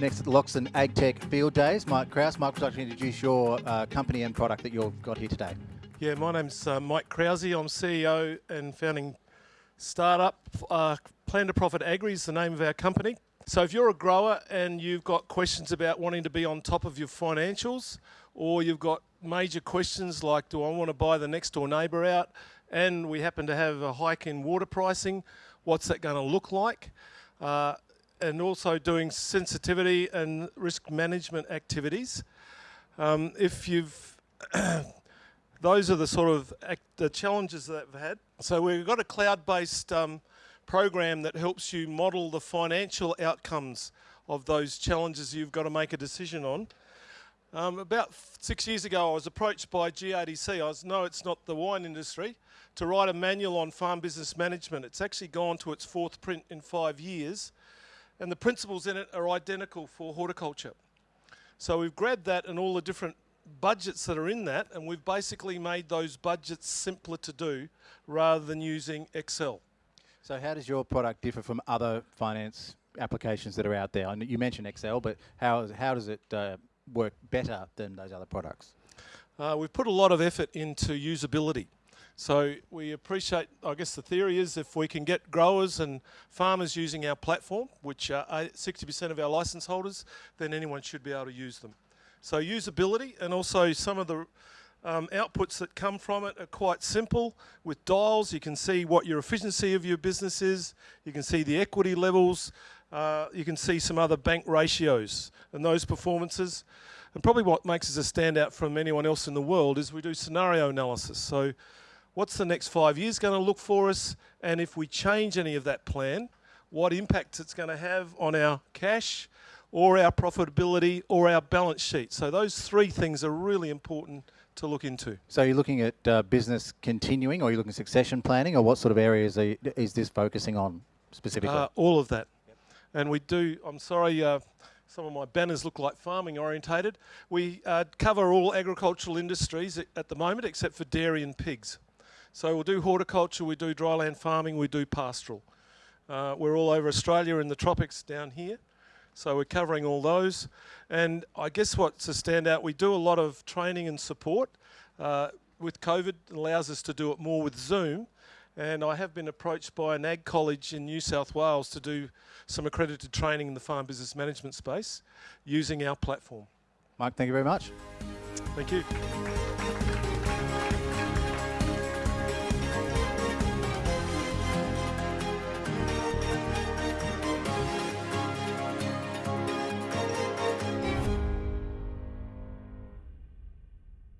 Next Loxton AgTech Field Days, Mike Krause. Mike, would you like to introduce your uh, company and product that you've got here today? Yeah, my name's uh, Mike Krause. I'm CEO and founding startup. Uh, Plan to Profit Agri is the name of our company. So if you're a grower and you've got questions about wanting to be on top of your financials, or you've got major questions like, do I want to buy the next door neighbour out, and we happen to have a hike in water pricing, what's that going to look like? Uh, and also doing sensitivity and risk management activities. Um, if you've, those are the sort of the challenges that we've had. So we've got a cloud-based um, program that helps you model the financial outcomes of those challenges you've got to make a decision on. Um, about six years ago, I was approached by GRDC. I was, no, it's not the wine industry, to write a manual on farm business management. It's actually gone to its fourth print in five years and the principles in it are identical for horticulture. So we've grabbed that and all the different budgets that are in that, and we've basically made those budgets simpler to do rather than using Excel. So how does your product differ from other finance applications that are out there? And You mentioned Excel, but how, how does it uh, work better than those other products? Uh, we've put a lot of effort into usability. So we appreciate, I guess the theory is if we can get growers and farmers using our platform, which are 60% of our license holders, then anyone should be able to use them. So usability and also some of the um, outputs that come from it are quite simple. With dials, you can see what your efficiency of your business is. You can see the equity levels. Uh, you can see some other bank ratios and those performances. And probably what makes us a standout from anyone else in the world is we do scenario analysis. So what's the next five years going to look for us, and if we change any of that plan, what impact it's going to have on our cash or our profitability or our balance sheet. So those three things are really important to look into. So you're looking at uh, business continuing or you're looking at succession planning or what sort of areas you, is this focusing on specifically? Uh, all of that. Yep. And we do, I'm sorry, uh, some of my banners look like farming orientated. We uh, cover all agricultural industries at the moment except for dairy and pigs. So we'll do horticulture, we do dryland farming, we do pastoral. Uh, we're all over Australia in the tropics down here. So we're covering all those. And I guess what's a standout, we do a lot of training and support. Uh, with COVID, it allows us to do it more with Zoom. And I have been approached by an ag college in New South Wales to do some accredited training in the farm business management space using our platform. Mike, thank you very much. Thank you.